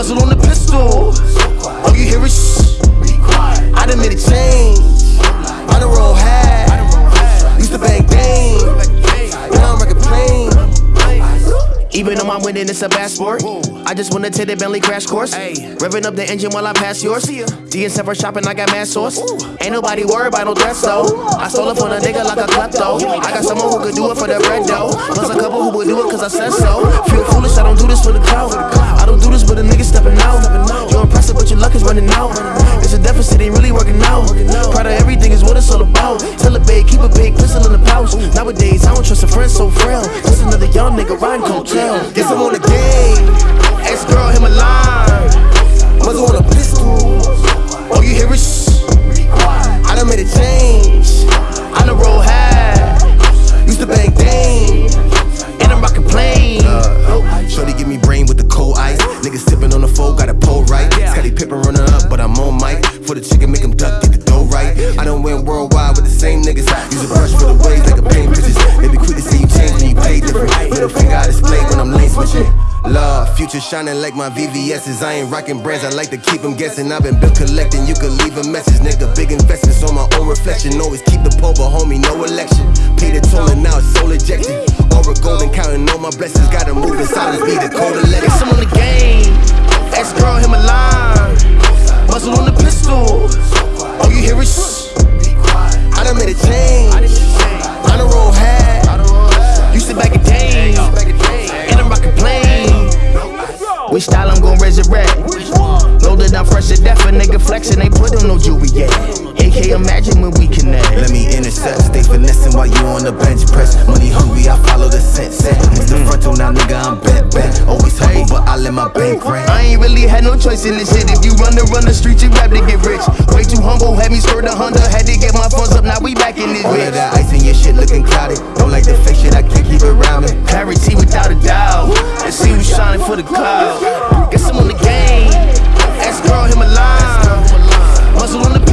Muzzle on the pistol. All you hear is shh. I done made a change. Even though I'm winning, it's a bad sport. I just wanna take the Bentley crash course. Revving up the engine while I pass yours. DSM for shopping, I got mad sauce. Ain't nobody worried about no threats though. I stole it from a nigga like a klepto. I got someone who could do it for the bread though. Plus a couple who would do it cause I said so. Ain't really working out. Proud of everything is what it's all about. Tell a babe, keep a big pistol in the pouch. Nowadays, I don't trust a friend so frail. Just another young nigga riding coattail. Guess I'm on the game. Ex girl hit my line. For the chicken, make him duck, get the dough right. I done went worldwide with the same niggas. Use a brush for the waves like a paint pictures. They be quick to see you change when you play different. Middle finger I display when I'm lane switching. Love, future shining like my VVS's. I ain't rocking brands, I like to keep them guessing. I've been bill collecting, you could leave a message, nigga. Big investments on my own reflection. Always keep the pole, but homie, no election. Pay the toll and now it's soul ejected. Aura golden, counting all my blessings. Gotta move in silence, be the code of letters. Guess on the game. Ex girl hit my Which style I'm gon' resurrect? Loaded down fresh to death, a nigga flexin', they put on no jewelry yet. AK, imagine when we connect. Let me intercept, stay finessing while you on the bench press. Money hungry, I follow the set set. It's the frontal now, nigga, I'm bent bent. Always humble, but I let my bank rent. I ain't really had no choice in this shit. If you run the run the streets, you rap to get rich. Way too humble, had me skirt a Honda. Had to get my funds up, now we back in this All of that ice in your shit looking clouded. Don't like the fake shit, I can't keep it rounded. Clarity without a doubt shining for the cloud. Guess I'm on the game. Ask girl him line. Muscle on the